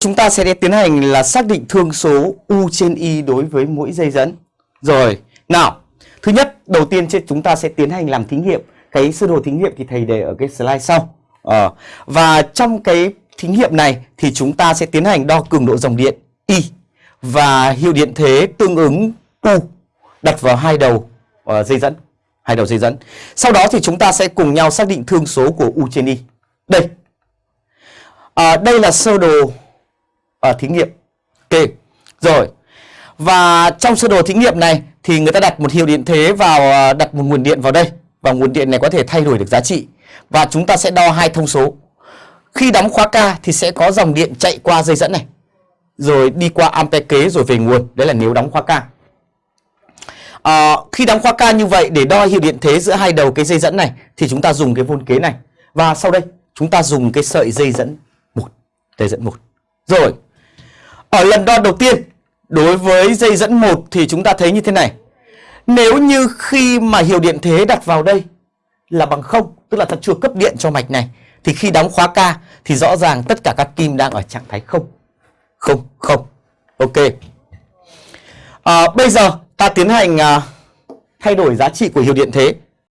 Chúng ta sẽ tiến hành là xác định thương số U trên Y đối với mỗi dây dẫn. Rồi, nào, thứ nhất, đầu tiên chúng ta sẽ tiến hành làm thí nghiệm. Cái sơ đồ thí nghiệm thì thầy để ở cái slide sau. À, và trong cái thí nghiệm này thì chúng ta sẽ tiến hành đo cường độ dòng điện Y và hiệu điện thế tương ứng U đặt vào hai đầu uh, dây dẫn, hai đầu dây dẫn. Sau đó thì chúng ta sẽ cùng nhau xác định thương số của U trên Y. Đây, à, đây là sơ đồ uh, thí nghiệm. Ok, rồi. Và trong sơ đồ thí nghiệm này thì người ta đặt một hiệu điện thế vào à, đặt một nguồn điện vào đây và nguồn điện này có thể thay đổi được giá trị. Và chúng ta sẽ đo hai thông số. Khi đóng khóa K thì sẽ có dòng điện chạy qua dây dẫn này. Rồi đi qua ampe kế rồi về nguồn. Đấy là nếu đóng khóa K. À, khi đóng khóa K như vậy để đo hiệu điện thế giữa hai đầu cái dây dẫn này thì chúng ta dùng cái vôn kế này. Và sau đây chúng ta dùng cái sợi dây dẫn một dây dẫn một Rồi, ở lần đo đầu tiên, đối với dây dẫn 1 thì chúng ta thấy như thế này. Nếu như khi mà hiệu điện thế đặt vào đây là bằng 0, tức là thật chưa cấp điện cho mạch này, thì khi đóng khóa K thì rõ ràng tất cả các kim đang ở trạng thái 0. 0, 0. Ok. À, bây giờ ta tiến hành à, thay đổi giá trị của hiệu điện thế.